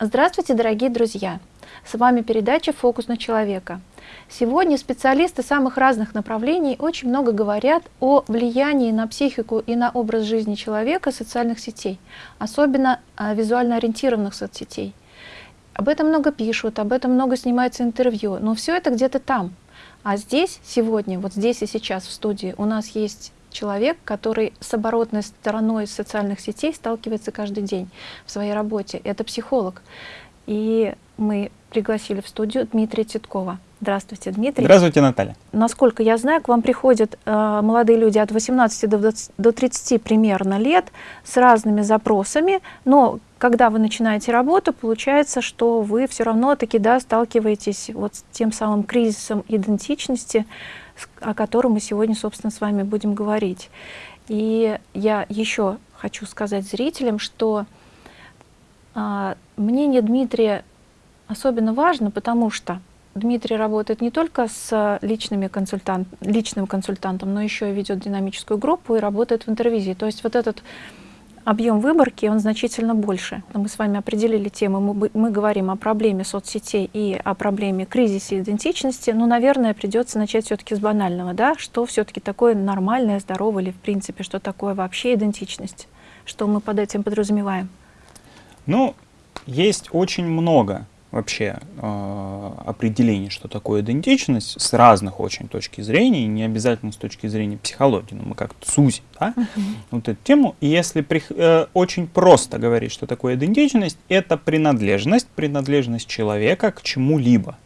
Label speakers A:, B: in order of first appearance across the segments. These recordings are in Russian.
A: Здравствуйте, дорогие друзья! С вами передача «Фокус на человека». Сегодня специалисты самых разных направлений очень много говорят о влиянии на психику и на образ жизни человека социальных сетей, особенно а, визуально ориентированных соцсетей. Об этом много пишут, об этом много снимается интервью, но все это где-то там. А здесь, сегодня, вот здесь и сейчас в студии у нас есть человек, который с оборотной стороной социальных сетей сталкивается каждый день в своей работе. Это психолог. И мы пригласили в студию Дмитрия Титкова. Здравствуйте, Дмитрий.
B: Здравствуйте, Наталья.
A: Насколько я знаю, к вам приходят э, молодые люди от 18 до, 20, до 30 примерно лет с разными запросами, но когда вы начинаете работу, получается, что вы все равно таки да, сталкиваетесь вот с тем самым кризисом идентичности, о котором мы сегодня, собственно, с вами будем говорить. И я еще хочу сказать зрителям, что а, мнение Дмитрия особенно важно, потому что Дмитрий работает не только с личными консультант, личным консультантом, но еще и ведет динамическую группу и работает в интервизии. То есть вот этот объем выборки, он значительно больше. Мы с вами определили тему, мы, мы говорим о проблеме соцсетей и о проблеме кризиса идентичности, но, наверное, придется начать все-таки с банального, да, что все-таки такое нормальное, здоровое или, в принципе, что такое вообще идентичность, что мы под этим подразумеваем?
B: Ну, есть очень много вообще э, определений, что такое идентичность, с разных очень точки зрения, не обязательно с точки зрения психологии, но мы как-то сузим да, uh -huh. вот эту тему. И если при, э, очень просто говорить, что такое идентичность, это принадлежность, принадлежность человека к чему-либо,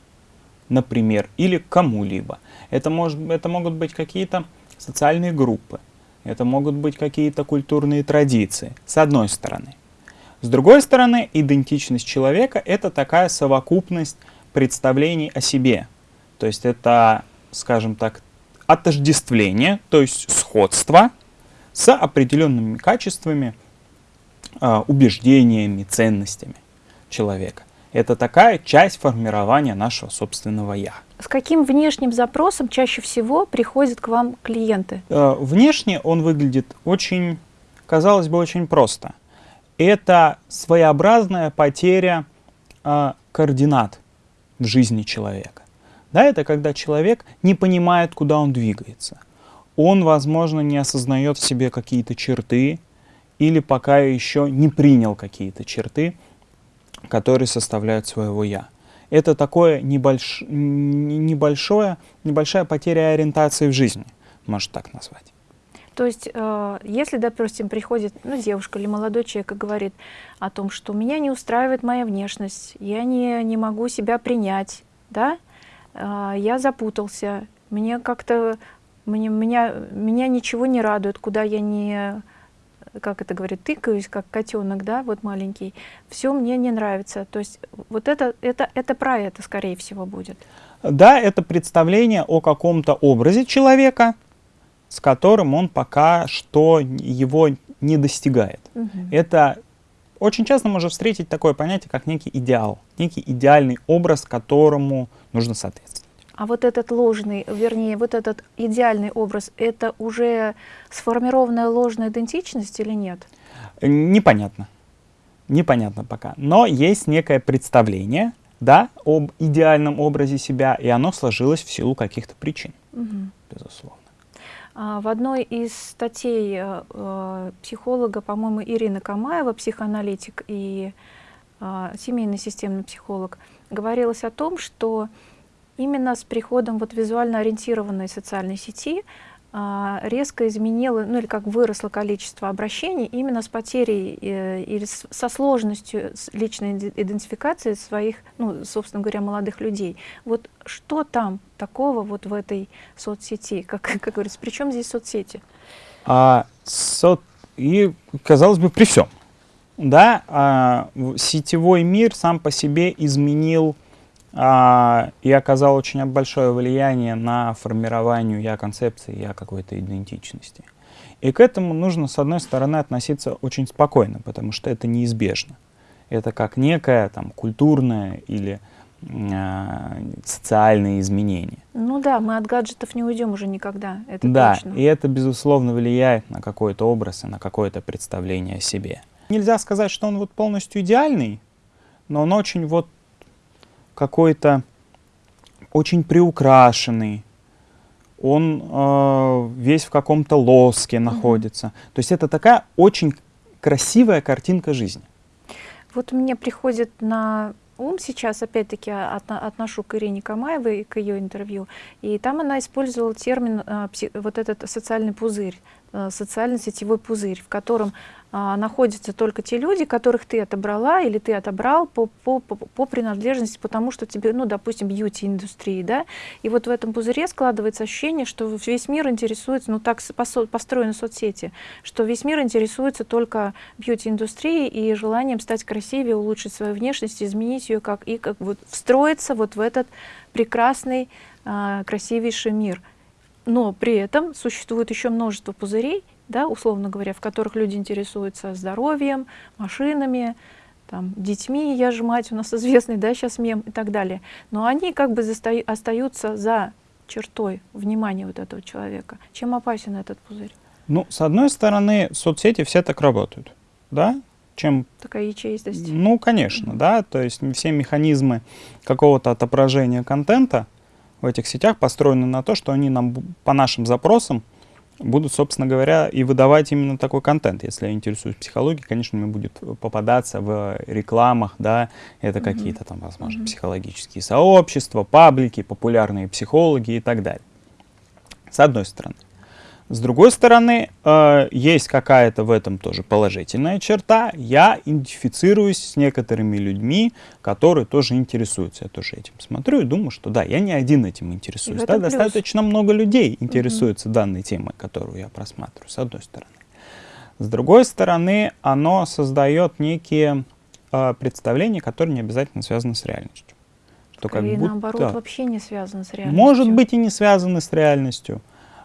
B: например, или к кому-либо. Это, может, это могут быть какие-то социальные группы, это могут быть какие-то культурные традиции, с одной стороны. С другой стороны, идентичность человека — это такая совокупность представлений о себе. То есть это, скажем так, отождествление, то есть сходство с определенными качествами, а, убеждениями, ценностями человека. Это такая часть формирования нашего собственного «я».
A: С каким внешним запросом чаще всего приходят к вам клиенты?
B: Э, внешне он выглядит очень, казалось бы, очень просто это своеобразная потеря э, координат в жизни человека. Да, это когда человек не понимает, куда он двигается. Он, возможно, не осознает в себе какие-то черты или пока еще не принял какие-то черты, которые составляют своего «я». Это такое небольш... небольшое, небольшая потеря ориентации в жизни, можно так назвать.
A: То есть, э, если, допустим, приходит ну, девушка или молодой человек и говорит о том, что меня не устраивает моя внешность, я не, не могу себя принять, да, э, я запутался, мне как-то, мне, меня, меня ничего не радует, куда я не, как это говорит, тыкаюсь, как котенок, да, вот маленький, все мне не нравится. То есть, вот это, это, это про это, скорее всего, будет.
B: Да, это представление о каком-то образе человека, с которым он пока что его не достигает. Угу. Это очень часто можно встретить такое понятие, как некий идеал, некий идеальный образ, которому нужно соответствовать.
A: А вот этот ложный, вернее, вот этот идеальный образ, это уже сформированная ложная идентичность или нет?
B: Непонятно. Непонятно пока. Но есть некое представление, да, об идеальном образе себя, и оно сложилось в силу каких-то причин, угу. безусловно.
A: А, в одной из статей э, э, психолога, по-моему, Ирина Камаева, психоаналитик и а, семейный системный психолог, говорилось о том, что именно с приходом вот визуально ориентированной социальной сети резко изменило, ну или как выросло количество обращений именно с потерей э, или со сложностью личной идентификации своих, ну, собственно говоря, молодых людей. Вот что там такого вот в этой соцсети? Как, как говорится, при чем здесь соцсети?
B: А, со... И, казалось бы, при всем. Да, а, сетевой мир сам по себе изменил а, и оказал очень большое влияние на формирование я концепции, я какой-то идентичности. И к этому нужно, с одной стороны, относиться очень спокойно, потому что это неизбежно. Это как некое там, культурное или э, социальное изменение.
A: Ну да, мы от гаджетов не уйдем уже никогда, это
B: да,
A: точно.
B: и это, безусловно, влияет на какой-то образ и на какое-то представление о себе. Нельзя сказать, что он вот полностью идеальный, но он очень вот какой-то очень приукрашенный, он э, весь в каком-то лоске находится. Mm-hmm. То есть это такая очень красивая картинка жизни.
A: Вот мне приходит на ум сейчас, опять-таки, от, отношу к Ирине Камаевой, к ее интервью, и там она использовала термин, э, вот этот социальный пузырь, социально-сетевой пузырь, в котором а, находятся только те люди, которых ты отобрала или ты отобрал по, по, по, по принадлежности, потому что тебе, ну, допустим, бьюти-индустрии, да, и вот в этом пузыре складывается ощущение, что весь мир интересуется, ну, так построены соцсети, что весь мир интересуется только бьюти-индустрией и желанием стать красивее, улучшить свою внешность, изменить ее, как, и как вот встроиться вот в этот прекрасный, а, красивейший мир. Но при этом существует еще множество пузырей, да, условно говоря, в которых люди интересуются здоровьем, машинами, там, детьми, я же мать, у нас известный, да, сейчас мем и так далее. Но они как бы застаю, остаются за чертой внимания вот этого человека. Чем опасен этот пузырь?
B: Ну, с одной стороны, соцсети все так работают, да? Чем...
A: Такая ячеистость.
B: Ну, конечно, mm -hmm. да, то есть все механизмы какого-то отображения контента в этих сетях построены на то, что они нам по нашим запросам будут, собственно говоря, и выдавать именно такой контент. Если я интересуюсь психологией, конечно, мне будет попадаться в рекламах, да, это mm -hmm. какие-то там, возможно, mm -hmm. психологические сообщества, паблики, популярные психологи и так далее. С одной стороны. С другой стороны, э, есть какая-то в этом тоже положительная черта. Я идентифицируюсь с некоторыми людьми, которые тоже интересуются. Я тоже этим смотрю и думаю, что да, я не один этим интересуюсь. Да, достаточно много людей интересуются угу. данной темой, которую я просматриваю, с одной стороны. С другой стороны, оно создает некие э, представления, которые не обязательно связаны с реальностью.
A: Что Скорее, как будто, наоборот, вообще не связаны с реальностью.
B: Может быть и не связаны с реальностью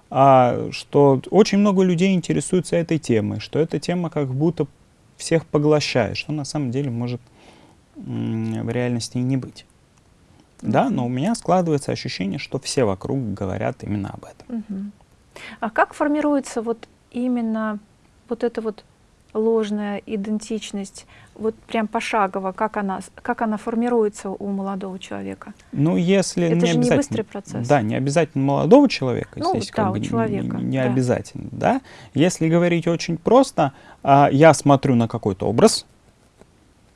B: а, что очень много людей интересуются этой темой, что эта тема как будто всех поглощает, что на самом деле может в реальности и не быть. Да, но у меня складывается ощущение, что все вокруг говорят именно об этом.
A: Угу. А как формируется вот именно вот это вот ложная идентичность, вот прям пошагово, как она, как она формируется у молодого человека?
B: Ну, если
A: Это
B: не
A: же
B: обязательно,
A: не быстрый процесс.
B: Да, не обязательно молодого человека,
A: ну,
B: здесь
A: да,
B: как бы
A: человека,
B: не, не
A: да.
B: обязательно, да. Если говорить очень просто, а, я смотрю на какой-то образ,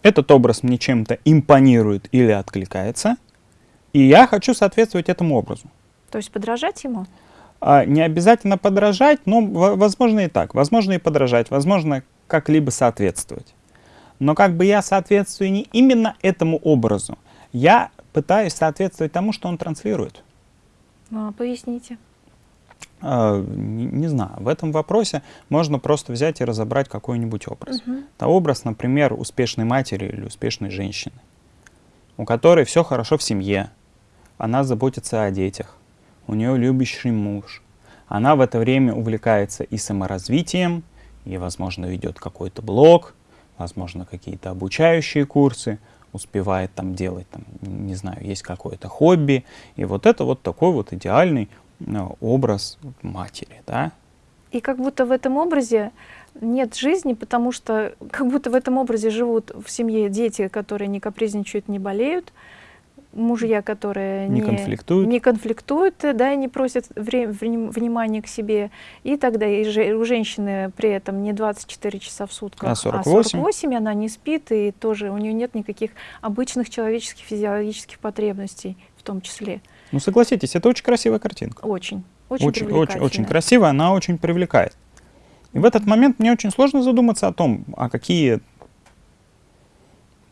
B: этот образ мне чем-то импонирует или откликается, и я хочу соответствовать этому образу.
A: То есть подражать ему?
B: А, не обязательно подражать, но возможно и так. Возможно и подражать, возможно как-либо соответствовать. Но как бы я соответствую не именно этому образу, я пытаюсь соответствовать тому, что он транслирует.
A: А, поясните.
B: А, не, не знаю, в этом вопросе можно просто взять и разобрать какой-нибудь образ.
A: Угу.
B: Это образ, например, успешной матери или успешной женщины, у которой все хорошо в семье, она заботится о детях, у нее любящий муж, она в это время увлекается и саморазвитием, и, возможно, ведет какой-то блог, возможно, какие-то обучающие курсы, успевает там делать, там, не знаю, есть какое-то хобби. И вот это вот такой вот идеальный ну, образ матери, да.
A: И как будто в этом образе нет жизни, потому что как будто в этом образе живут в семье дети, которые не капризничают, не болеют, мужья, которые
B: не, не конфликтуют,
A: не конфликтуют, да, и не просят вре внимания к себе, и тогда и же, у женщины при этом не 24 часа в сутках,
B: а 48. а
A: 48, она не спит, и тоже у нее нет никаких обычных человеческих физиологических потребностей в том числе.
B: Ну согласитесь, это очень красивая картинка.
A: Очень, очень,
B: очень, очень, очень красивая, она очень привлекает. И в этот момент мне очень сложно задуматься о том, а какие,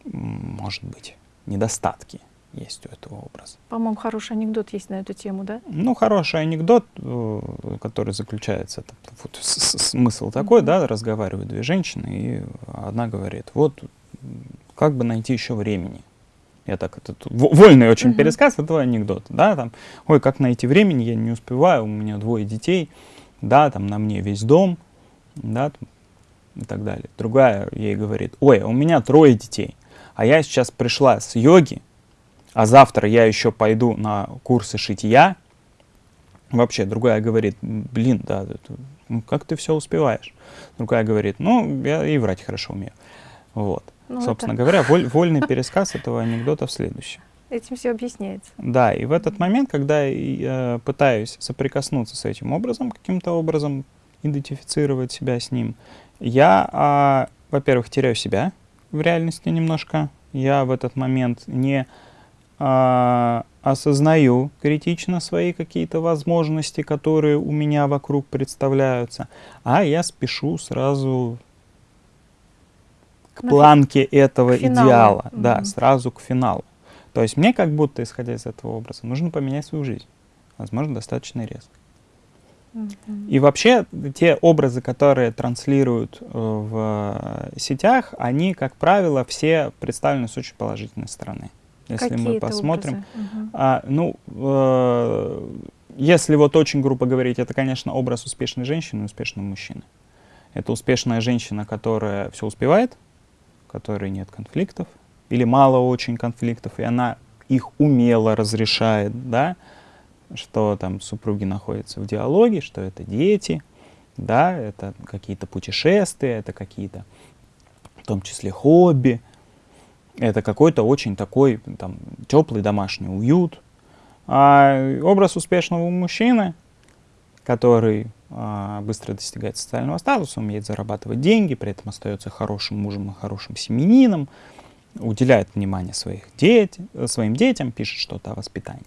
B: может быть, недостатки есть у этого образа.
A: По-моему, хороший анекдот есть на эту тему, да?
B: Ну, хороший анекдот, э, который заключается, вот, смысл такой, mm -hmm. да, разговаривают две женщины, и одна говорит, вот, как бы найти еще времени. Я так, это вольный очень mm -hmm. пересказ этого анекдота, да, там, ой, как найти времени, я не успеваю, у меня двое детей, да, там, на мне весь дом, да, там, и так далее. Другая ей говорит, ой, у меня трое детей, а я сейчас пришла с йоги, а завтра я еще пойду на курсы шитья, вообще другая говорит, блин, да, ну, как ты все успеваешь? Другая говорит, ну, я и врать хорошо умею. Вот. Ну, Собственно это... говоря, воль, вольный пересказ этого анекдота в следующем.
A: Этим все объясняется.
B: Да, и в этот момент, когда я э, пытаюсь соприкоснуться с этим образом, каким-то образом идентифицировать себя с ним, я, а, во-первых, теряю себя в реальности немножко. Я в этот момент не а, осознаю критично свои какие-то возможности, которые у меня вокруг представляются, а я спешу сразу к планке этого к идеала, mm -hmm. да, сразу к финалу. То есть мне как будто, исходя из этого образа, нужно поменять свою жизнь. Возможно, достаточно резко. Mm -hmm. И вообще те образы, которые транслируют э, в сетях, они, как правило, все представлены с очень положительной стороны. Если Какие мы посмотрим, угу. а, ну, э, если вот очень грубо говорить, это, конечно, образ успешной женщины и успешного мужчины. Это успешная женщина, которая все успевает, которой нет конфликтов, или мало очень конфликтов, и она их умело разрешает, да, что там супруги находятся в диалоге, что это дети, да, это какие-то путешествия, это какие-то, в том числе, хобби, это какой-то очень такой там, теплый домашний уют. А образ успешного мужчины, который а, быстро достигает социального статуса, умеет зарабатывать деньги, при этом остается хорошим мужем и хорошим семенином, уделяет внимание своих дет своим детям, пишет что-то о воспитании.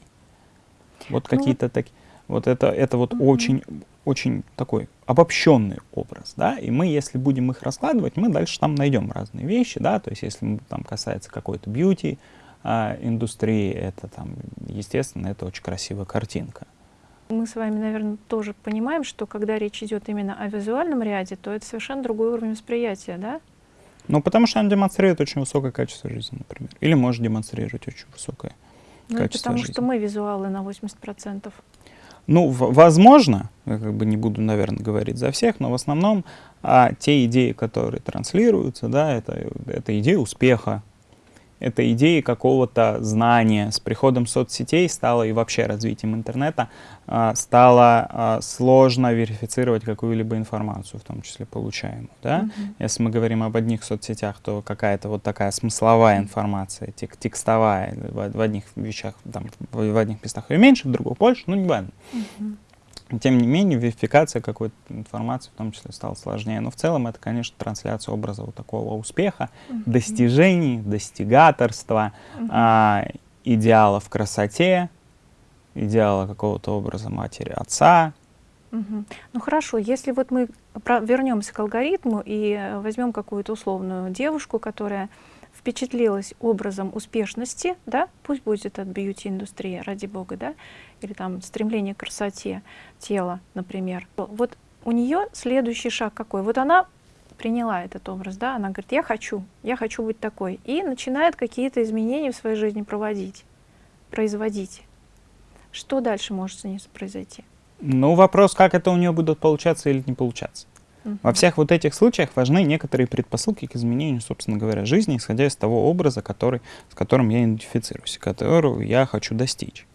B: Вот ну, какие-то такие. Вот это, это вот очень, очень такой обобщенный образ, да, и мы, если будем их раскладывать, мы дальше там найдем разные вещи, да, то есть если там касается какой-то бьюти а, индустрии, это там, естественно, это очень красивая картинка.
A: Мы с вами, наверное, тоже понимаем, что когда речь идет именно о визуальном ряде, то это совершенно другой уровень восприятия, да?
B: Ну, потому что он демонстрирует очень высокое качество жизни, например. Или может демонстрировать очень высокое ну, качество
A: потому
B: жизни.
A: что мы визуалы на 80%.
B: Ну, возможно, я как бы не буду, наверное, говорить за всех, но в основном а, те идеи, которые транслируются, да, это, это идеи успеха, это идеи какого-то знания. С приходом соцсетей стало и вообще развитием интернета а, стало а, сложно верифицировать какую-либо информацию, в том числе получаемую. Да? Mm -hmm. Если мы говорим об одних соцсетях, то какая-то вот такая смысловая информация, тек текстовая, в, в одних вещах, там, в, в одних местах ее меньше, в других больше, ну не важно. Mm -hmm. Тем не менее, верификация какой-то информации в том числе стала сложнее. Но в целом это, конечно, трансляция образа вот такого успеха, uh -huh. достижений, достигаторства, uh -huh. а, идеала в красоте, идеала какого-то образа матери, отца.
A: Угу. Ну хорошо, если вот мы вернемся к алгоритму и э, возьмем какую-то условную девушку, которая впечатлилась образом успешности, да, пусть будет от бьюти-индустрии, ради бога, да, или там стремление к красоте тела, например. Вот у нее следующий шаг какой? Вот она приняла этот образ, да, она говорит, я хочу, я хочу быть такой, и начинает какие-то изменения в своей жизни проводить, производить. Что дальше может с ней произойти?
B: Ну, вопрос, как это у нее будут получаться или не получаться. Во всех вот этих случаях важны некоторые предпосылки к изменению, собственно говоря, жизни, исходя из того образа, который, с которым я идентифицируюсь, которого я хочу достичь.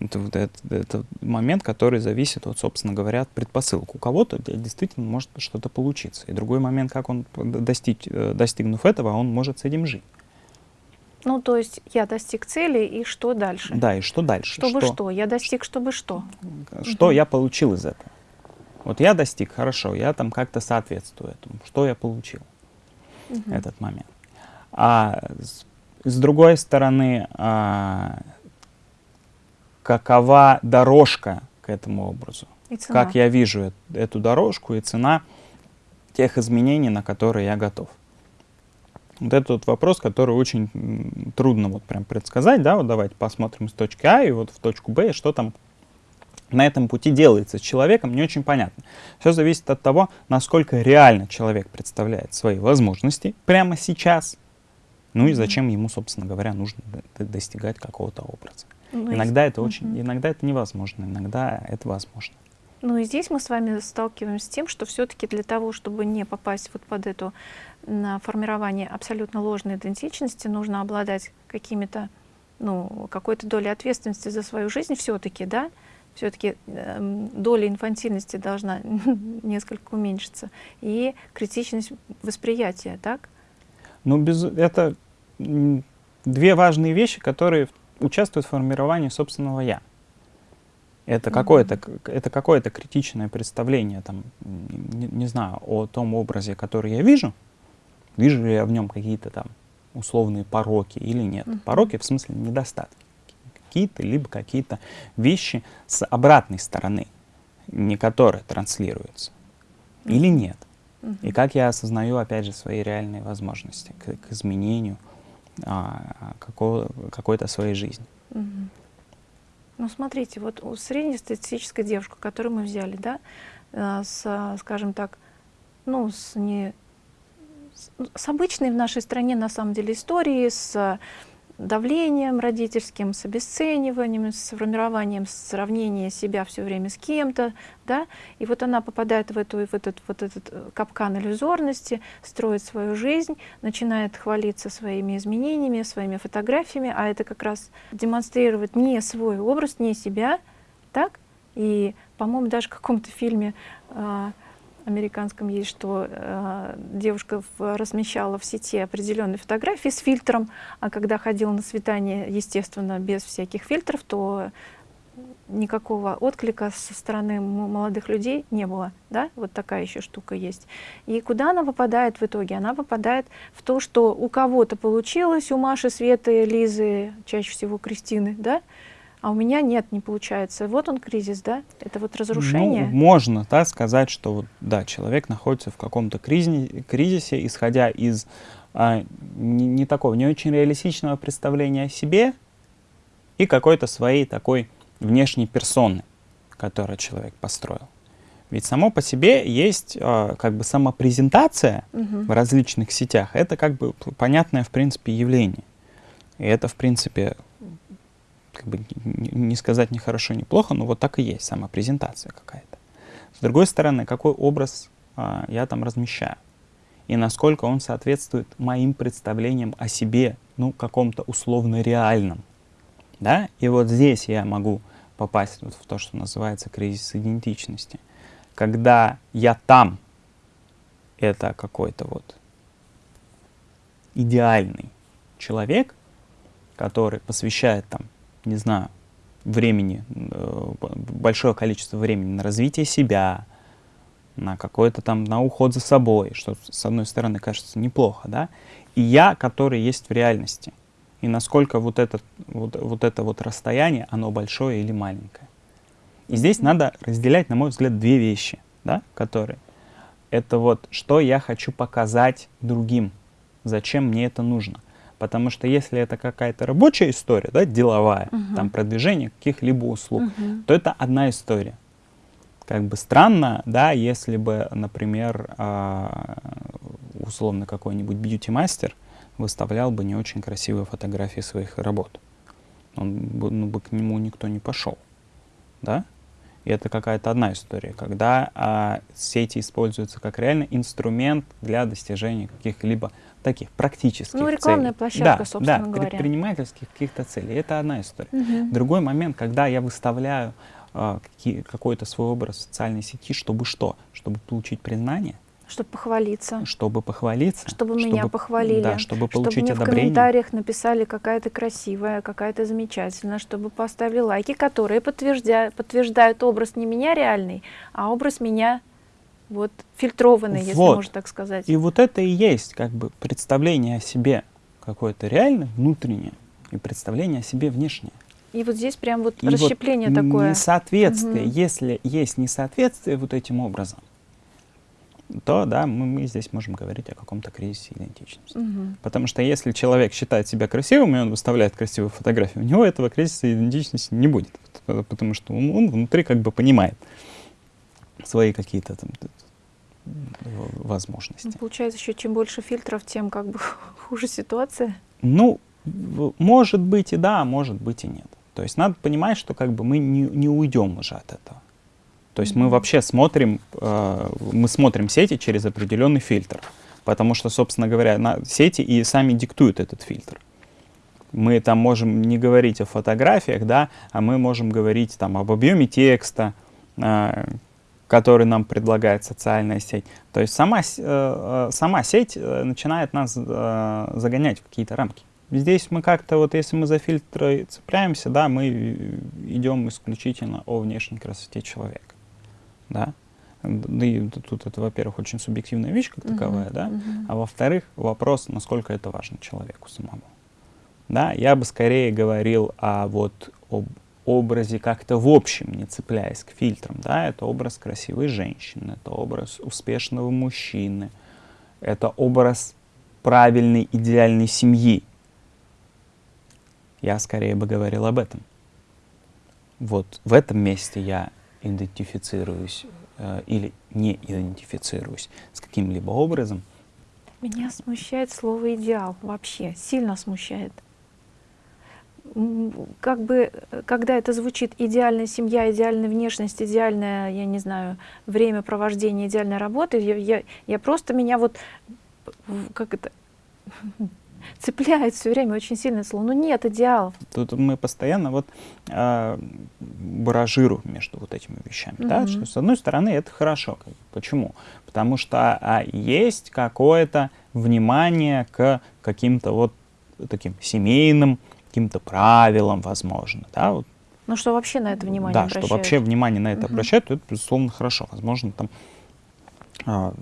B: Это, вот это, это момент, который зависит, вот, собственно говоря, от предпосылок. У кого-то действительно может что-то получиться. И другой момент, как он, достичь, э, достигнув этого, он может с этим жить.
A: Ну, то есть я достиг цели, и что дальше?
B: Да, и что дальше?
A: Чтобы что? что? Я достиг, чтобы что?
B: Что угу. я получил из этого? Вот я достиг, хорошо, я там как-то соответствую этому. Что я получил угу. этот момент? А с, с другой стороны, а, какова дорожка к этому образу? Как я вижу эту дорожку и цена тех изменений, на которые я готов. Вот это вот вопрос, который очень трудно вот прям предсказать, да, вот давайте посмотрим с точки А и вот в точку Б, что там на этом пути делается с человеком, не очень понятно. Все зависит от того, насколько реально человек представляет свои возможности прямо сейчас, ну и зачем ему, собственно говоря, нужно достигать какого-то образа. Ну, иногда это очень, угу. иногда это невозможно, иногда это возможно.
A: Ну и здесь мы с вами сталкиваемся с тем, что все-таки для того, чтобы не попасть вот под это формирование абсолютно ложной идентичности, нужно обладать какими-то, ну, какой-то долей ответственности за свою жизнь все-таки, да, все-таки э, доля инфантильности должна несколько уменьшиться, и критичность восприятия, так?
B: Ну, без, это две важные вещи, которые участвуют в формировании собственного «я». Это какое-то это какое-то критичное представление, там, не, не знаю, о том образе, который я вижу. Вижу ли я в нем какие-то там условные пороки или нет. Пороки в смысле недостатки. Какие-то, либо какие-то вещи с обратной стороны, не которые транслируются. Или нет. И как я осознаю, опять же, свои реальные возможности к, к изменению а, какой-то своей жизни.
A: Ну, смотрите, вот среднестатистическая девушка, которую мы взяли, да, э, с, скажем так, ну, с, не, с обычной в нашей стране, на самом деле, историей, с давлением родительским, с обесцениванием, с формированием сравнения себя все время с кем-то, да, и вот она попадает в, эту, в этот, вот этот э, капкан иллюзорности, строит свою жизнь, начинает хвалиться своими изменениями, своими фотографиями, а это как раз демонстрировать не свой образ, не себя, так, и, по-моему, даже в каком-то фильме а, американском есть, что э, девушка в, размещала в сети определенные фотографии с фильтром, а когда ходила на свидание, естественно, без всяких фильтров, то никакого отклика со стороны молодых людей не было. Да? Вот такая еще штука есть. И куда она попадает в итоге? Она попадает в то, что у кого-то получилось, у Маши, Светы, Лизы, чаще всего Кристины, да? А у меня нет, не получается. Вот он кризис, да? Это вот разрушение?
B: Ну, можно да, сказать, что вот, да, человек находится в каком-то кризисе, кризисе, исходя из а, не, не такого, не очень реалистичного представления о себе и какой-то своей такой внешней персоны, которую человек построил. Ведь само по себе есть э, как бы самопрезентация угу. в различных сетях. Это как бы понятное, в принципе, явление. И это, в принципе, как бы не сказать ни хорошо, ни плохо, но вот так и есть, самопрезентация какая-то. С другой стороны, какой образ а, я там размещаю? И насколько он соответствует моим представлениям о себе, ну, каком-то условно реальном. Да? И вот здесь я могу попасть вот в то, что называется кризис идентичности. Когда я там, это какой-то вот идеальный человек, который посвящает там не знаю, времени, э, большое количество времени на развитие себя, на какой-то там, на уход за собой, что с одной стороны кажется неплохо, да, и я, который есть в реальности, и насколько вот, этот, вот, вот это вот расстояние, оно большое или маленькое. И здесь надо разделять, на мой взгляд, две вещи, да, которые. Это вот, что я хочу показать другим, зачем мне это нужно. Потому что если это какая-то рабочая история, да, деловая, угу. там продвижение каких-либо услуг, угу. то это одна история. Как бы странно, да, если бы, например, а, условно какой-нибудь бьюти-мастер выставлял бы не очень красивые фотографии своих работ. Он бы, ну, бы к нему никто не пошел, да? И это какая-то одна история, когда а, сети используются как реально инструмент для достижения каких-либо таких практических
A: Ну, рекламная
B: целей.
A: площадка,
B: да,
A: собственно
B: да,
A: говоря.
B: предпринимательских каких-то целей. Это одна история.
A: Угу.
B: Другой момент, когда я выставляю э, какой-то свой образ в социальной сети, чтобы что? Чтобы получить признание.
A: Чтобы похвалиться.
B: Чтобы похвалиться.
A: Чтобы, чтобы меня похвалили.
B: Да, чтобы получить
A: чтобы
B: мне
A: одобрение. в комментариях написали какая-то красивая, какая-то замечательная, чтобы поставили лайки, которые подтверждают, подтверждают образ не меня реальный, а образ меня вот фильтрованный, если вот. можно так сказать.
B: И вот это и есть как бы представление о себе какое-то реальное, внутреннее, и представление о себе внешнее.
A: И вот здесь прям вот и расщепление вот такое.
B: Несоответствие. Угу. Если есть несоответствие вот этим образом, то да, мы, мы здесь можем говорить о каком-то кризисе идентичности. Угу. Потому что если человек считает себя красивым, и он выставляет красивые фотографии, у него этого кризиса идентичности не будет. Потому что он, он внутри как бы понимает свои какие-то там возможности. Ну,
A: получается, еще чем больше фильтров, тем как бы хуже ситуация.
B: Ну, может быть и да, может быть и нет. То есть надо понимать, что как бы мы не, не уйдем уже от этого. То есть mm -hmm. мы вообще смотрим, э, мы смотрим сети через определенный фильтр. Потому что, собственно говоря, на сети и сами диктуют этот фильтр. Мы там можем не говорить о фотографиях, да, а мы можем говорить там об объеме текста, э, который нам предлагает социальная сеть. То есть сама, э, сама сеть начинает нас загонять в какие-то рамки. Здесь мы как-то, вот если мы за фильтры цепляемся, да, мы идем исключительно о внешней красоте человека. Да? Да и тут это, во-первых, очень субъективная вещь как таковая, uh -huh, да, uh -huh. а во-вторых, вопрос, насколько это важно человеку самому. Да, я бы скорее говорил о вот об образе как-то в общем, не цепляясь к фильтрам, да, это образ красивой женщины, это образ успешного мужчины, это образ правильной идеальной семьи. Я скорее бы говорил об этом. Вот в этом месте я идентифицируюсь э, или не идентифицируюсь с каким-либо образом.
A: Меня смущает слово «идеал» вообще, сильно смущает. Как бы, когда это звучит идеальная семья, идеальная внешность, идеальное, я не знаю, время провождения, идеальная работа, я, я, я просто меня вот, как это, цепляет все время очень сильно слово. Ну нет идеалов.
B: Тут мы постоянно вот э, баражируем между вот этими вещами. Mm -hmm. да? Что, с одной стороны, это хорошо. Почему? Потому что а, есть какое-то внимание к каким-то вот таким семейным, каким-то правилам, возможно. Да? Вот.
A: Ну что вообще на это внимание
B: да,
A: обращают?
B: что вообще внимание на это -huh. обращают, то это, безусловно, хорошо. Возможно, там а,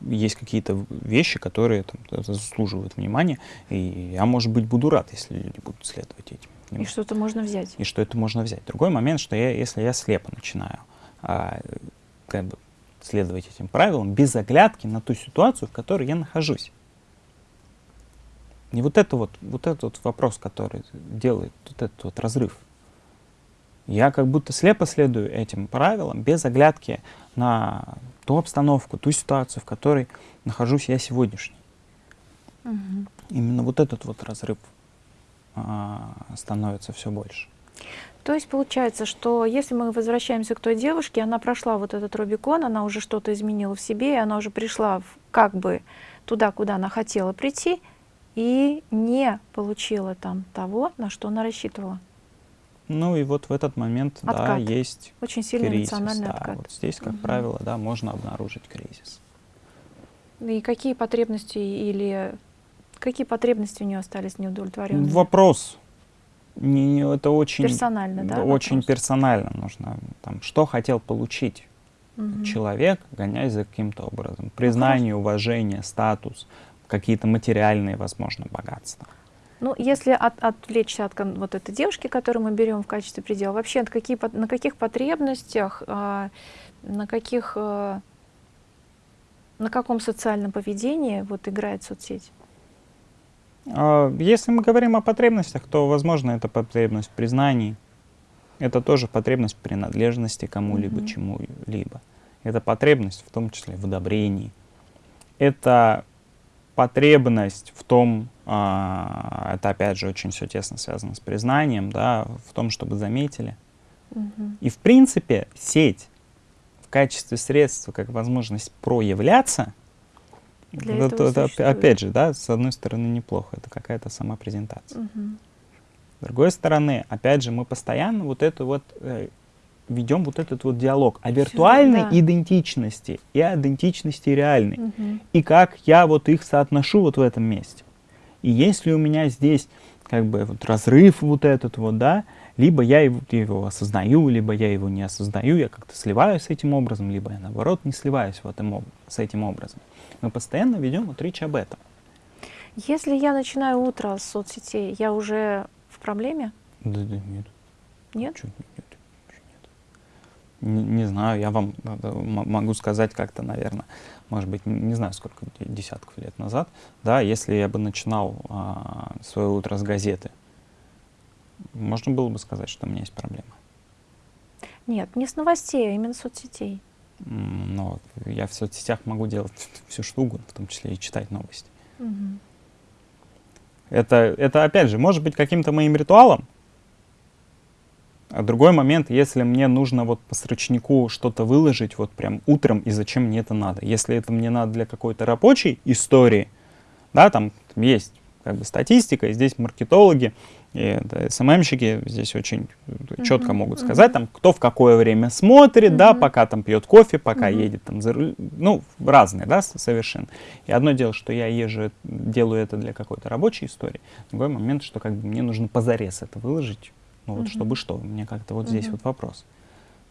B: есть какие-то вещи, которые там, заслуживают внимания, и я, может быть, буду рад, если люди будут следовать этим.
A: И что-то можно взять.
B: И что это можно взять. Другой момент, что я, если я слепо начинаю а, как бы следовать этим правилам, без оглядки на ту ситуацию, в которой я нахожусь. И вот это вот, вот этот вот вопрос, который делает вот этот вот разрыв. Я как будто слепо следую этим правилам, без оглядки на ту обстановку, ту ситуацию, в которой нахожусь я сегодняшний. Угу. Именно вот этот вот разрыв а, становится все больше.
A: То есть получается, что если мы возвращаемся к той девушке, она прошла вот этот Рубикон, она уже что-то изменила в себе, и она уже пришла в, как бы туда, куда она хотела прийти, и не получила там того, на что она рассчитывала.
B: Ну и вот в этот момент, откат. да, есть
A: Очень сильный кризис, эмоциональный
B: да.
A: откат.
B: Вот здесь, как угу. правило, да, можно обнаружить кризис.
A: И какие потребности или какие потребности у нее остались неудовлетворенными?
B: Вопрос. Не, это очень
A: персонально, да?
B: Очень вопрос? персонально нужно. Там, что хотел получить угу. человек, гоняясь за каким-то образом? Признание, уважение, статус, какие-то материальные, возможно, богатства.
A: Ну, если от, отвлечься от вот этой девушки, которую мы берем в качестве предела, вообще от какие, на каких потребностях, э, на каких, э, на каком социальном поведении вот играет соцсеть?
B: А, если мы говорим о потребностях, то, возможно, это потребность в признании, это тоже потребность в принадлежности кому-либо, mm -hmm. чему-либо. Это потребность в том числе в одобрении. Это потребность в том, а, это опять же очень все тесно связано с признанием, да, в том, чтобы заметили. Угу. И в принципе сеть в качестве средства, как возможность проявляться,
A: Для это,
B: это опять же, да, с одной стороны неплохо, это какая-то самопрезентация. Угу. С другой стороны, опять же, мы постоянно вот это вот э, ведем вот этот вот диалог о виртуальной да. идентичности и о идентичности реальной. Угу. И как я вот их соотношу вот в этом месте. И если у меня здесь как бы вот разрыв вот этот вот, да, либо я его, его осознаю, либо я его не осознаю, я как-то сливаюсь с этим образом, либо я наоборот не сливаюсь в этом, с этим образом. Мы постоянно ведем вот речь об этом.
A: Если я начинаю утро с соцсетей, я уже в проблеме?
B: Да, да нет.
A: Нет?
B: Чуть, нет. Не, не знаю, я вам могу сказать как-то, наверное, может быть, не знаю, сколько десятков лет назад, да, если я бы начинал а, свое утро с газеты, можно было бы сказать, что у меня есть проблемы.
A: Нет, не с новостей, а именно с соцсетей.
B: Но я в соцсетях могу делать все что угодно, в том числе и читать новости. Угу. Это, это, опять же, может быть каким-то моим ритуалом, а другой момент, если мне нужно вот по срочнику что-то выложить вот прям утром, и зачем мне это надо. Если это мне надо для какой-то рабочей истории, да, там есть как бы статистика, и здесь маркетологи, и СММщики здесь очень uh-huh. четко могут сказать, там, кто в какое время смотрит, uh-huh. да, пока там пьет кофе, пока uh-huh. едет там за руль, ну, разные, да, совершенно. И одно дело, что я езжу, делаю это для какой-то рабочей истории, другой момент, что как бы мне нужно позарез это выложить, ну, вот uh-huh. чтобы что, мне как-то вот uh-huh. здесь вот вопрос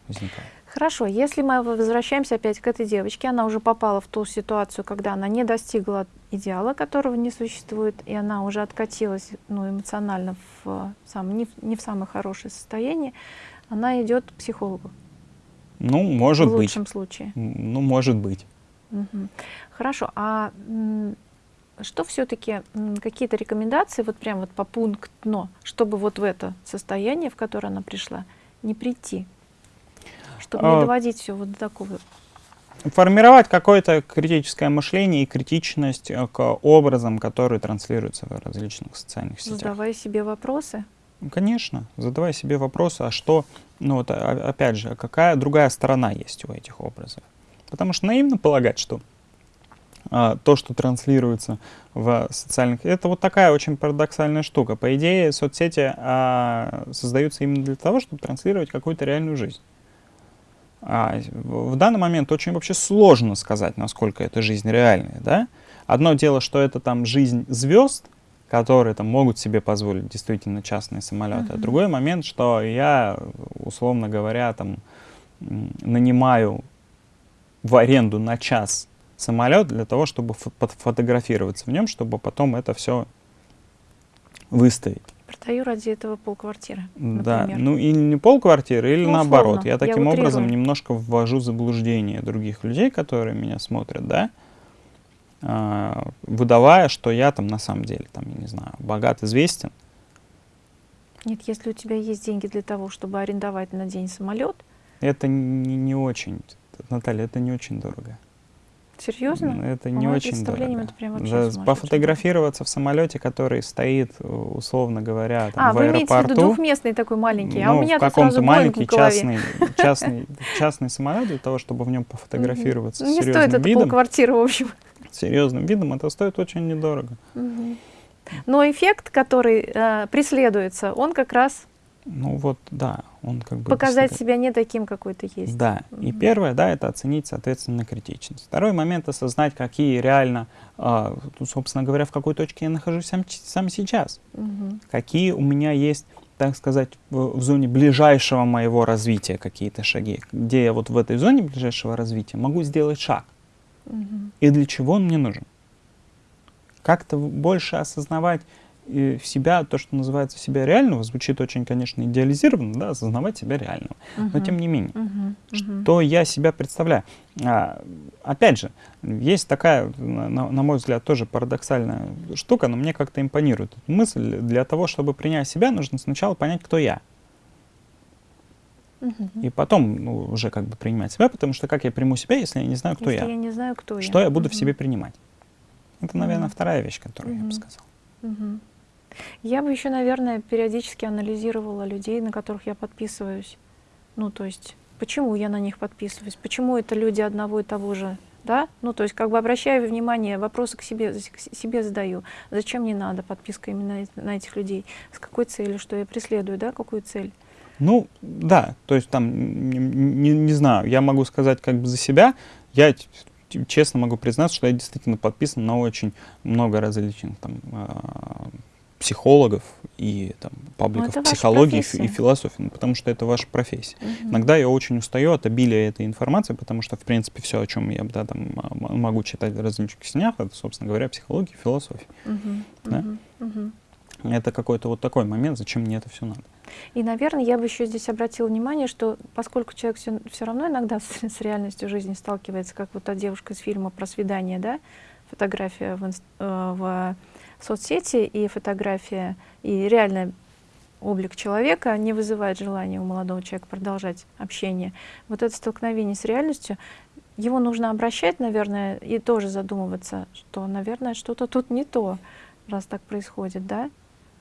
B: возникает.
A: Хорошо, если мы возвращаемся опять к этой девочке, она уже попала в ту ситуацию, когда она не достигла идеала, которого не существует, и она уже откатилась ну, эмоционально в, сам, не, в, не в самое хорошее состояние, она идет к психологу.
B: Ну, может
A: быть. В
B: лучшем
A: быть. случае.
B: Ну, может быть.
A: Угу. Хорошо, а что все-таки, какие-то рекомендации, вот прям вот по пунктно, чтобы вот в это состояние, в которое она пришла, не прийти? чтобы а, не доводить все вот до такого.
B: Формировать какое-то критическое мышление и критичность э, к образам, которые транслируются в различных социальных сетях.
A: Задавая себе вопросы.
B: Конечно, задавая себе вопросы, а что, ну вот опять же, какая другая сторона есть у этих образов. Потому что наивно полагать, что а, то, что транслируется в социальных... Это вот такая очень парадоксальная штука. По идее, соцсети а, создаются именно для того, чтобы транслировать какую-то реальную жизнь. А в данный момент очень вообще сложно сказать, насколько эта жизнь реальная. Да? Одно дело, что это там жизнь звезд, которые там могут себе позволить действительно частные самолеты. Uh-huh. А другой момент, что я, условно говоря, там нанимаю в аренду на час самолет для того, чтобы фотографироваться в нем, чтобы потом это все выставить.
A: Продаю ради этого полквартиры,
B: Да, ну или не полквартиры, или ну, наоборот. Я таким я образом немножко ввожу в заблуждение других людей, которые меня смотрят, да, а, выдавая, что я там на самом деле, там, я не знаю, богат, известен.
A: Нет, если у тебя есть деньги для того, чтобы арендовать на день самолет.
B: Это не, не очень, Наталья, это не очень дорого.
A: Серьезно?
B: Это не очень дорого. Это прям вообще За, пофотографироваться в самолете, который стоит, условно говоря, там,
A: а, в вы аэропорту. имеете в виду двухместный такой маленький,
B: ну,
A: а у меня
B: в каком-то маленький частный, частный, частный самолет для того, чтобы в нем пофотографироваться
A: Не стоит это полквартиры, в общем.
B: Серьезным видом это стоит очень недорого.
A: Но эффект, который э, преследуется, он как раз
B: ну вот, да, он как бы...
A: Показать себя не таким, какой ты есть.
B: Да, mm -hmm. и первое, да, это оценить, соответственно, критичность. Второй момент — осознать, какие реально, э, собственно говоря, в какой точке я нахожусь сам, сам сейчас. Mm -hmm. Какие у меня есть, так сказать, в, в зоне ближайшего моего развития какие-то шаги, где я вот в этой зоне ближайшего развития могу сделать шаг. Mm -hmm. И для чего он мне нужен. Как-то больше осознавать в себя, то, что называется себя реального, звучит очень, конечно, идеализированно, да, осознавать себя реальным. Uh-huh. Но тем не менее. Uh-huh. что я себя представляю. А, опять же, есть такая, на, на мой взгляд, тоже парадоксальная штука, но мне как-то импонирует мысль. Для того, чтобы принять себя, нужно сначала понять, кто я. И потом ну, уже как бы принимать себя, потому что как я приму себя, если я не знаю, кто
A: если
B: я?
A: я не знаю, кто
B: что я, я буду uh-huh. в себе принимать? Это, наверное, uh-huh. вторая вещь, которую uh-huh. я бы сказал.
A: Uh-huh. Я бы еще, наверное, периодически анализировала людей, на которых я подписываюсь. Ну, то есть, почему я на них подписываюсь, почему это люди одного и того же, да? Ну, то есть, как бы обращаю внимание, вопросы к себе, к себе задаю. Зачем мне надо подписка именно на этих людей? С какой целью, что я преследую, да, какую цель?
B: Ну, да, то есть там, не, не, не знаю, я могу сказать как бы за себя, я честно могу признаться, что я действительно подписан на очень много различных там а, психологов и там, пабликов ну, психологии и философии, ну, потому что это ваша профессия. Угу. Иногда я очень устаю от обилия этой информации, потому что, в принципе, все, о чем я да, там, могу читать в различных снях, это, собственно говоря, психология и философия. Угу. Да? Угу. Это какой-то вот такой момент, зачем мне это все надо.
A: И, наверное, я бы еще здесь обратила внимание, что поскольку человек все, все равно иногда с, с реальностью жизни сталкивается, как вот та девушка из фильма про свидание, да, фотография в, э, в соцсети и фотография, и реальный облик человека не вызывает желания у молодого человека продолжать общение. Вот это столкновение с реальностью, его нужно обращать, наверное, и тоже задумываться, что, наверное, что-то тут не то, раз так происходит, да?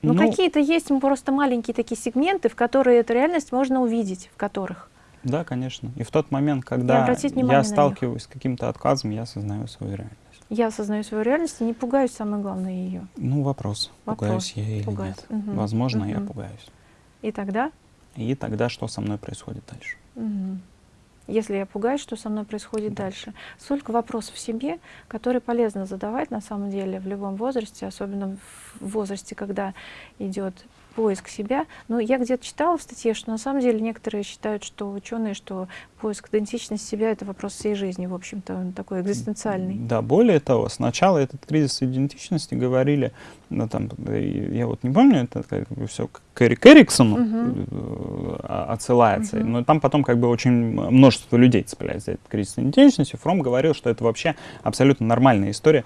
A: Но ну, какие-то есть просто маленькие такие сегменты, в которые эту реальность можно увидеть, в которых.
B: Да, конечно. И в тот момент, когда я сталкиваюсь с каким-то отказом, я осознаю свою реальность.
A: Я осознаю свою реальность и не пугаюсь, самое главное, ее.
B: Ну, вопрос,
A: Вопрос.
B: пугаюсь я или
A: Пугаюсь.
B: нет.
A: Мгм.
B: Возможно, я
A: Мгм.
B: пугаюсь.
A: И тогда,
B: И тогда что со мной происходит дальше?
A: мгм, если я пугаюсь, что со мной происходит
B: Дальше.
A: дальше? Столько вопросов в себе, которые полезно задавать на самом деле в любом возрасте, особенно в возрасте, когда идет поиск себя. Но я где-то читала в статье, что на самом деле некоторые считают, что ученые, что поиск идентичности себя — это вопрос всей жизни, в общем-то, он такой экзистенциальный.
B: Да, более того, сначала этот кризис идентичности говорили, ну, там, я вот не помню, это как бы все к Эрик Эриксону
A: Мгм.
B: э, а- отсылается,
A: Мгм.
B: но там потом как бы очень множество людей цепляется за этот кризис идентичности. Фром говорил, что это вообще абсолютно нормальная история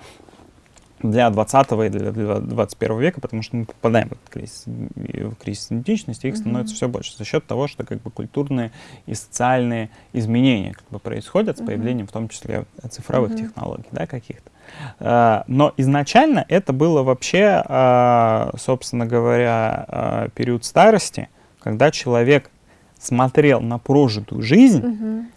B: для 20 и для 21 века, потому что мы попадаем в этот кризис, в кризис идентичности, их становится все больше за счет того, что как бы культурные и социальные изменения как бы происходят с появлением, в том числе цифровых
A: Мгм.
B: технологий, да, каких-то. А, Но изначально это было вообще, а, собственно говоря, а, период старости, когда человек смотрел на прожитую жизнь
A: Мгм.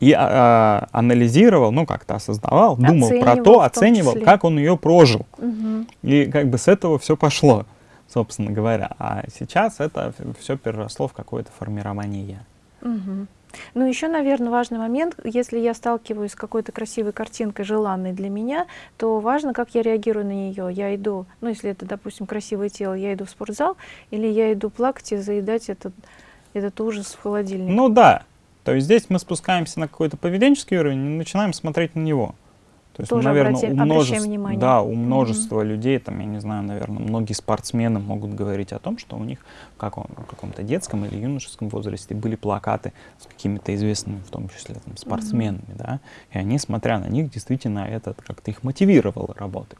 B: И а, а, анализировал, ну как-то осознавал, думал про
A: Оценивал
B: то, оценивал,
A: числе.
B: как он ее прожил.
A: Мгм.
B: И как бы с этого все пошло, собственно говоря. А сейчас это все переросло в какое-то формирование «я».
A: Мгм. Ну, еще, наверное, важный момент, если я сталкиваюсь с какой-то красивой картинкой, желанной для меня, то важно, как я реагирую на нее. Я иду, ну, если это, допустим, красивое тело, я иду в спортзал, или я иду плакать и заедать этот, этот ужас в холодильник.
B: Ну да, то есть здесь мы спускаемся на какой-то поведенческий уровень и начинаем смотреть на него. То есть,
A: Тоже
B: наверное,
A: обрати-
B: у множества, да, у множества людей, там, я не знаю, наверное, многие спортсмены могут говорить о том, что у них в каком- в каком-то детском или юношеском возрасте были плакаты с какими-то известными, в том числе, там, спортсменами, да, и они, смотря на них, действительно это как-то их мотивировало работать.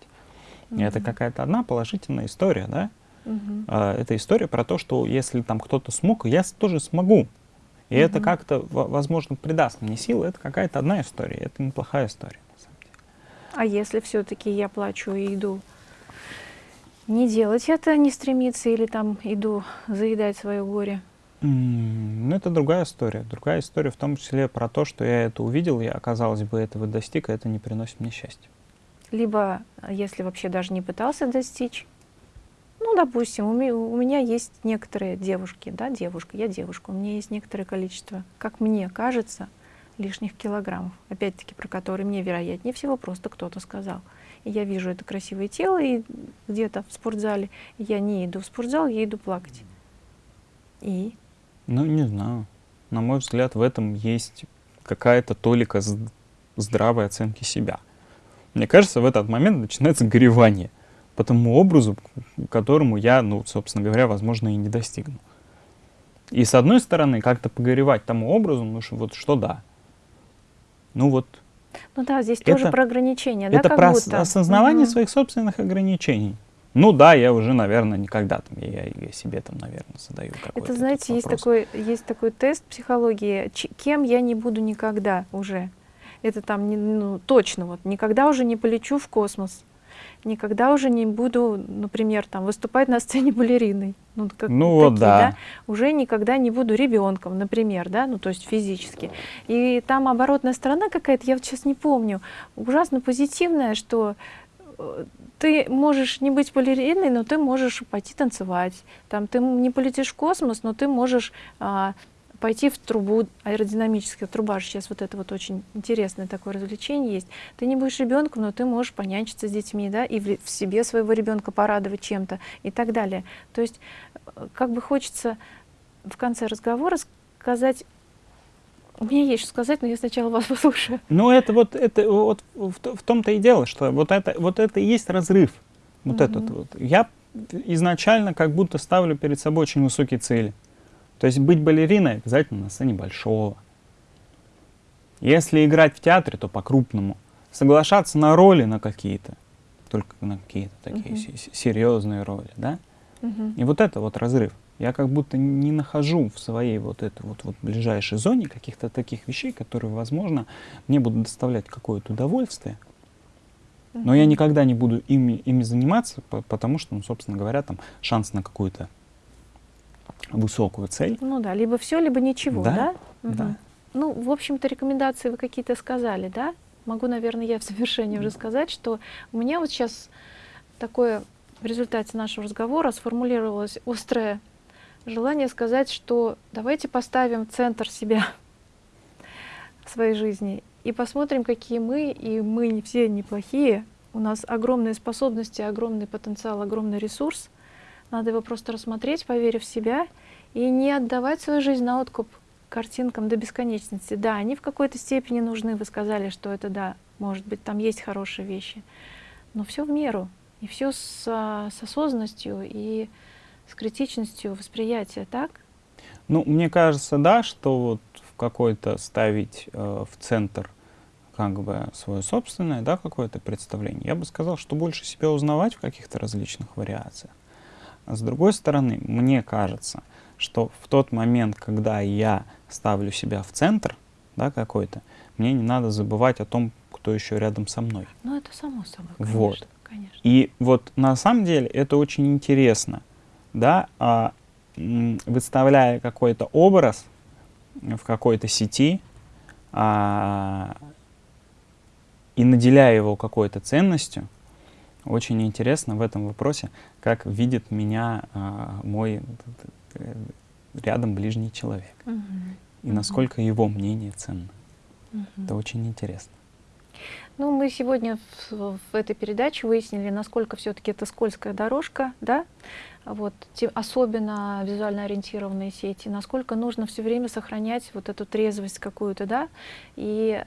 B: И это какая-то одна положительная история, да,
A: Мгм.
B: а, это история про то, что если там кто-то смог, я тоже смогу. И это
A: Мгм.
B: как-то, во- возможно, придаст мне силы. Это какая-то одна история, это неплохая история, на самом деле.
A: А если все-таки я плачу и иду не делать это, не стремиться, или там иду заедать свое горе?
B: Ну, это другая история. Другая история в том числе про то, что я это увидел, я, казалось бы, этого достиг, а это не приносит мне счастья.
A: Либо, если вообще даже не пытался достичь, ну, допустим, у, ме- у меня есть некоторые девушки, да, девушка, я девушка, у меня есть некоторое количество, как мне кажется, лишних килограммов, опять-таки, про которые мне, вероятнее всего, просто кто-то сказал. И я вижу это красивое тело и где-то в спортзале, я не иду в спортзал, я иду плакать. И
B: Ну, не знаю. На мой взгляд, в этом есть какая-то толика здравой оценки себя. Мне кажется, в этот момент начинается горевание по тому образу, к которому я, ну, собственно говоря, возможно, и не достигну. И с одной стороны, как-то погоревать тому образу, ну, что вот что да. Ну вот,
A: Ну да, здесь
B: Это-
A: тоже про ограничения, да,
B: это
A: как
B: про
A: будто.
B: осознавание
A: Мгм.
B: своих собственных ограничений. Ну да, я уже, наверное, никогда там, я, я себе там, наверное, задаю какой-то
A: Это, знаете, есть такой, есть такой тест психологии, кем я не буду никогда уже. Это там, не- ну, точно, вот, никогда уже не полечу в космос, никогда уже не буду, например, там, выступать на сцене балериной. Ну, как,
B: Ну
A: такие,
B: да.
A: Уже никогда не буду ребенком, например, да, ну, то есть физически. И там оборотная сторона какая-то, я вот сейчас не помню, ужасно позитивная, что э, ты можешь не быть балериной, но ты можешь пойти танцевать. Там ты не полетишь в космос, но ты можешь а, пойти в трубу, аэродинамическая труба же сейчас вот это вот очень интересное такое развлечение есть. Ты не будешь ребенком, но ты можешь понянчиться с детьми, да, и в, в себе своего ребенка порадовать чем-то и так далее. То есть э, как бы хочется в конце разговора сказать, у меня есть что сказать, но я сначала вас послушаю.
B: Ну, это вот, это вот в, в том-то и дело, что вот это, вот это и есть разрыв. Вот
A: Мгм.
B: этот вот. Я изначально как будто ставлю перед собой очень высокие цели. То есть быть балериной обязательно на сцене большого. Если играть в театре, то по-крупному. Соглашаться на роли на какие-то, только на какие-то такие се- серьезные роли, да?
A: Мгм.
B: И вот это вот разрыв. Я как будто не нахожу в своей вот этой вот, вот ближайшей зоне каких-то таких вещей, которые, возможно, мне будут доставлять какое-то удовольствие. Но я никогда не буду ими, ими заниматься, по- потому что, ну, собственно говоря, там шанс на какую-то высокую цель.
A: Ну да, либо все, либо ничего,
B: Да,
A: да?
B: да.
A: Ну, в общем-то, рекомендации вы какие-то сказали, да? могу, наверное, я в завершении уже сказать, что у меня вот сейчас такое в результате нашего разговора сформулировалось острое желание сказать, что давайте поставим центр себя в своей жизни и посмотрим, какие мы, и мы не все неплохие, у нас огромные способности, огромный потенциал, огромный ресурс. Надо его просто рассмотреть, поверив в себя, и не отдавать свою жизнь на откуп картинкам до бесконечности. Да, они в какой-то степени нужны, вы сказали, что это да, может быть, там есть хорошие вещи, но все в меру, и все с, с осознанностью и с критичностью восприятия, так?
B: Ну, мне кажется, да, что вот в какой-то ставить э, в центр как бы свое собственное, да, какое-то представление. Я бы сказал, что больше себя узнавать в каких-то различных вариациях. А с другой стороны, мне кажется, что в тот момент, когда я ставлю себя в центр, да, какой-то, мне не надо забывать о том, кто еще рядом со мной.
A: Ну, это само собой, конечно.
B: Вот.
A: конечно.
B: И вот на самом деле это очень интересно, да, а, выставляя какой-то образ в какой-то сети, а, и наделяя его какой-то ценностью, очень интересно в этом вопросе, как видит меня а, мой э, рядом ближний человек.
A: Угу.
B: И насколько его мнение ценно. Угу. Это очень интересно.
A: Ну, мы сегодня в, в этой передаче выяснили, насколько все-таки это скользкая дорожка, да, вот, те, особенно визуально ориентированные сети, насколько нужно все время сохранять вот эту трезвость какую-то, да, и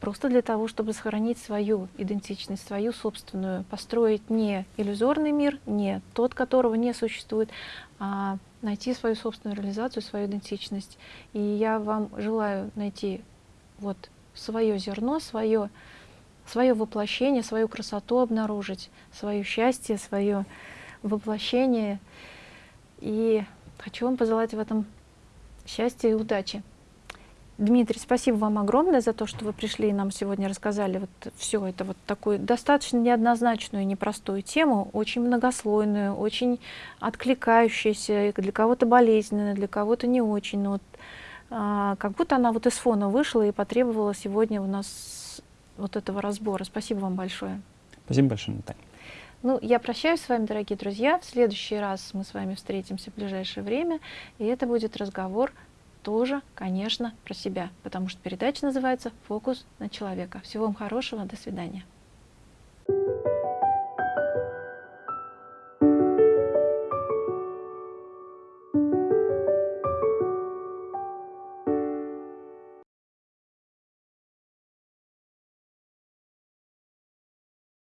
A: просто для того, чтобы сохранить свою идентичность, свою собственную, построить не иллюзорный мир, не тот, которого не существует, а найти свою собственную реализацию, свою идентичность. И я вам желаю найти вот свое зерно, свое свое воплощение, свою красоту обнаружить, свое счастье, свое воплощение. И хочу вам пожелать в этом счастья и удачи. Дмитрий, спасибо вам огромное за то, что вы пришли и нам сегодня рассказали вот все это вот такую достаточно неоднозначную и непростую тему, очень многослойную, очень откликающуюся, для кого-то болезненную, для кого-то не очень. Но вот, а, как будто она вот из фона вышла и потребовала сегодня у нас вот этого разбора. Спасибо вам большое.
B: Спасибо большое, Наталья.
A: Ну, я прощаюсь с вами, дорогие друзья. В следующий раз мы с вами встретимся в ближайшее время, и это будет разговор тоже, конечно, про себя, потому что передача называется «Фокус на человека». Всего вам хорошего, до свидания. Thank you.